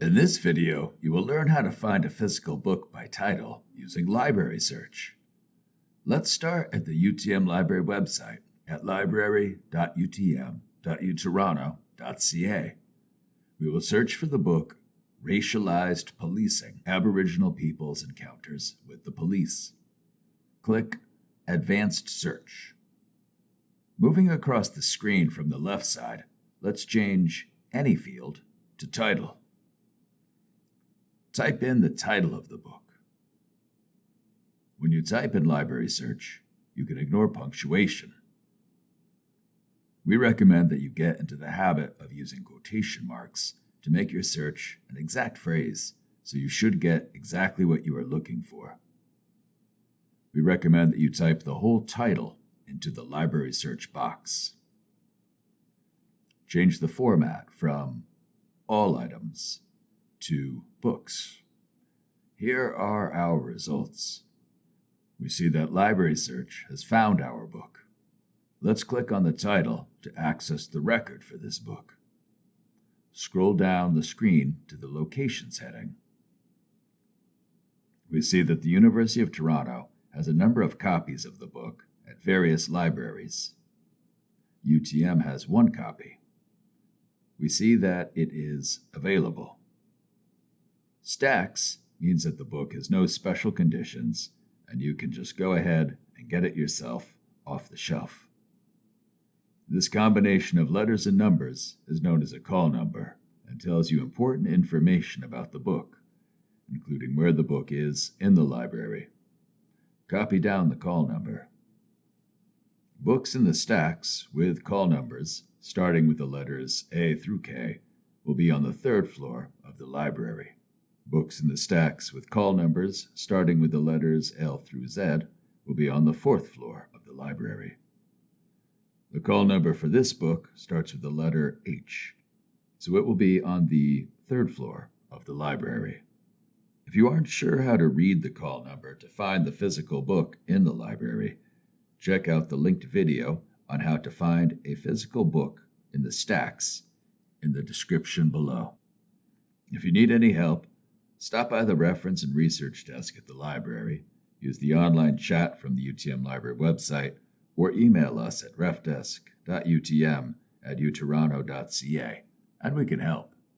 In this video, you will learn how to find a physical book by title using library search. Let's start at the UTM Library website at library.utm.utoronto.ca. We will search for the book Racialized Policing Aboriginal Peoples Encounters with the Police. Click Advanced Search. Moving across the screen from the left side, let's change any field to Title. Type in the title of the book. When you type in library search, you can ignore punctuation. We recommend that you get into the habit of using quotation marks to make your search an exact phrase, so you should get exactly what you are looking for. We recommend that you type the whole title into the library search box. Change the format from all items to books. Here are our results. We see that library search has found our book. Let's click on the title to access the record for this book. Scroll down the screen to the Locations heading. We see that the University of Toronto has a number of copies of the book at various libraries. UTM has one copy. We see that it is available. Stacks means that the book has no special conditions and you can just go ahead and get it yourself off the shelf. This combination of letters and numbers is known as a call number and tells you important information about the book, including where the book is in the library. Copy down the call number. Books in the stacks with call numbers, starting with the letters A through K, will be on the third floor of the library. Books in the stacks with call numbers, starting with the letters L through Z, will be on the fourth floor of the library. The call number for this book starts with the letter H, so it will be on the third floor of the library. If you aren't sure how to read the call number to find the physical book in the library, check out the linked video on how to find a physical book in the stacks in the description below. If you need any help, Stop by the reference and research desk at the library, use the online chat from the UTM Library website, or email us at refdesk.utm at utoronto.ca, and we can help.